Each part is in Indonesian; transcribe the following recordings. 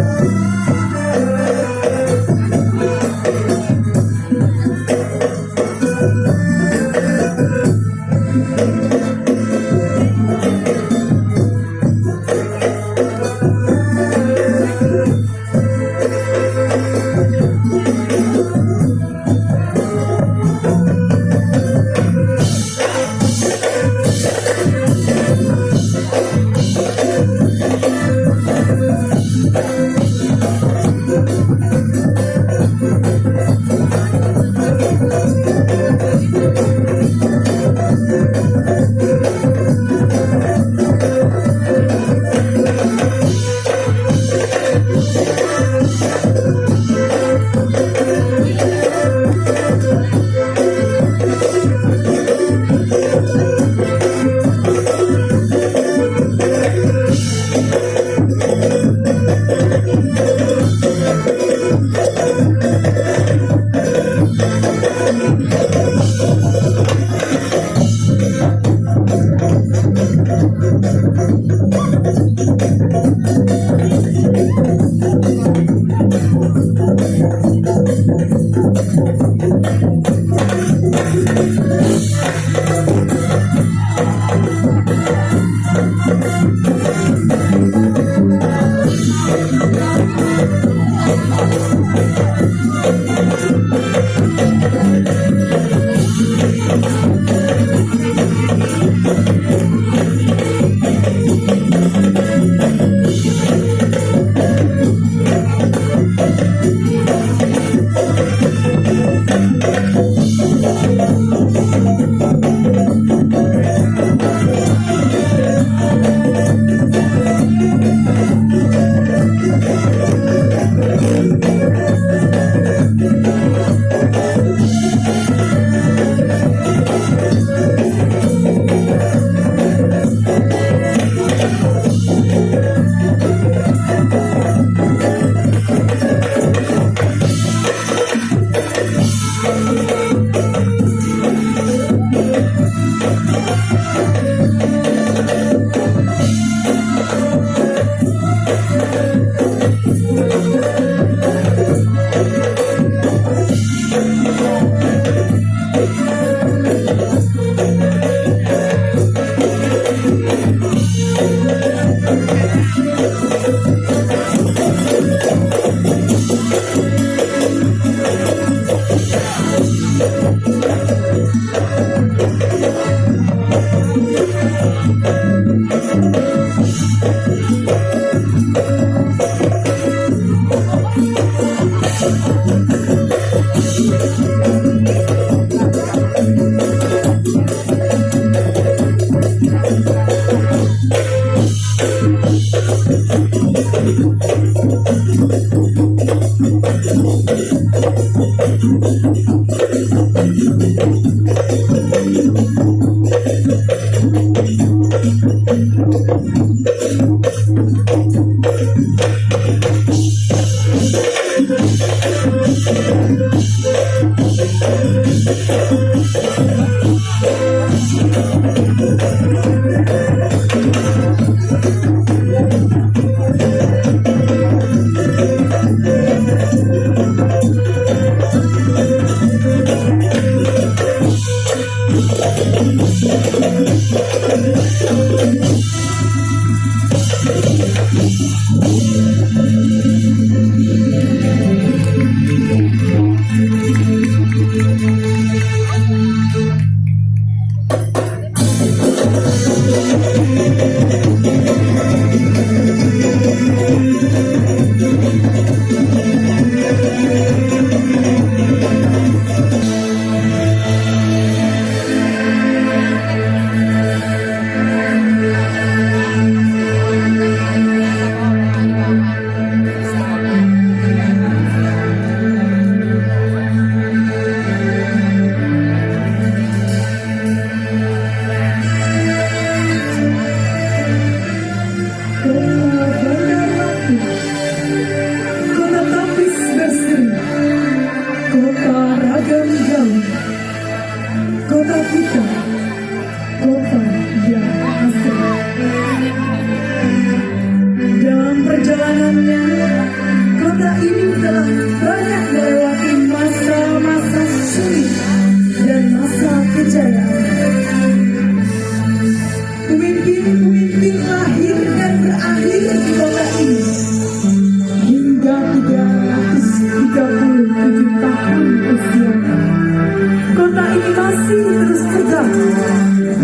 Música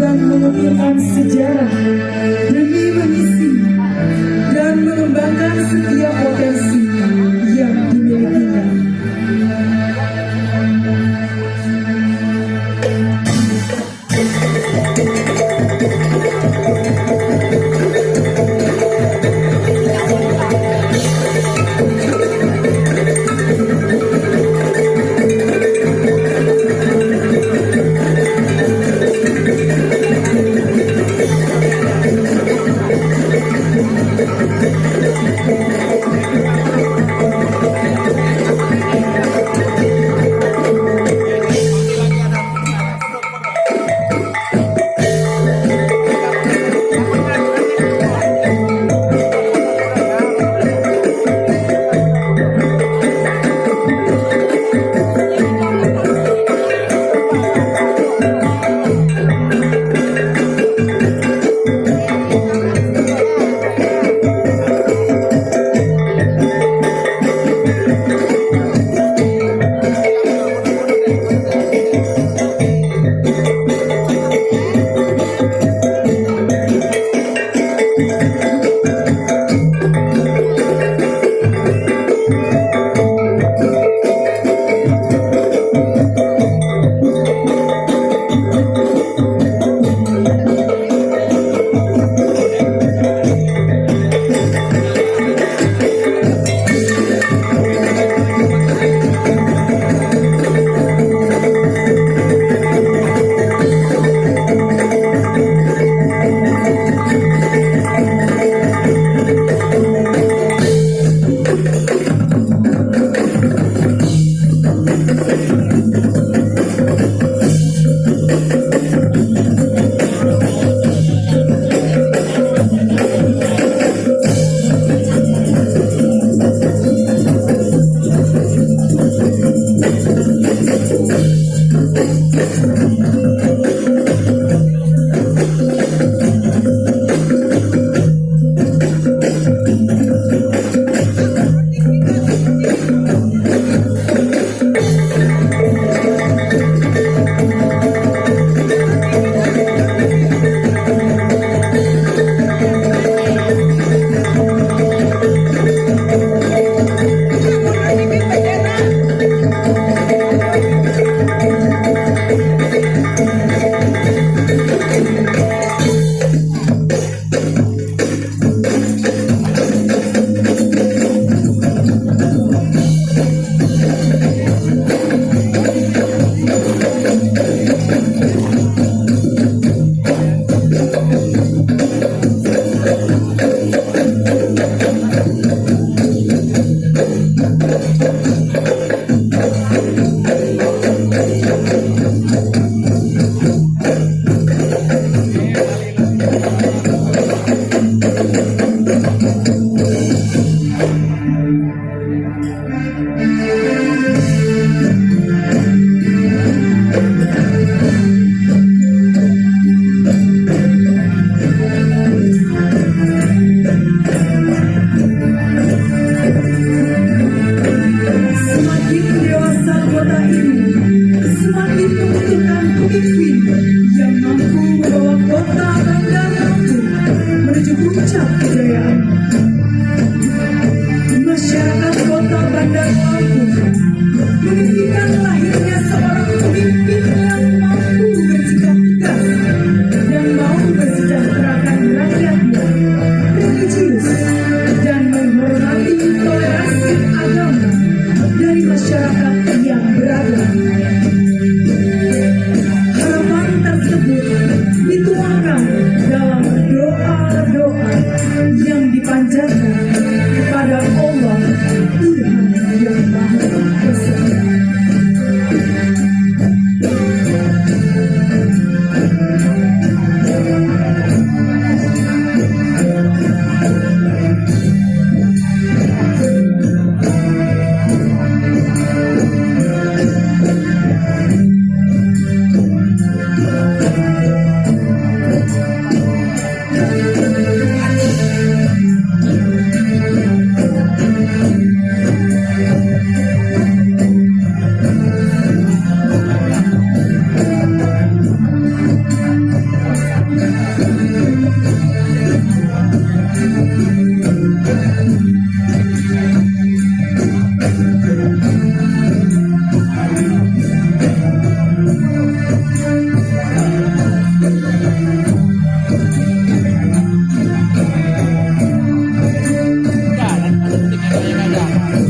Dan mengukirkan sejarah Obrigada.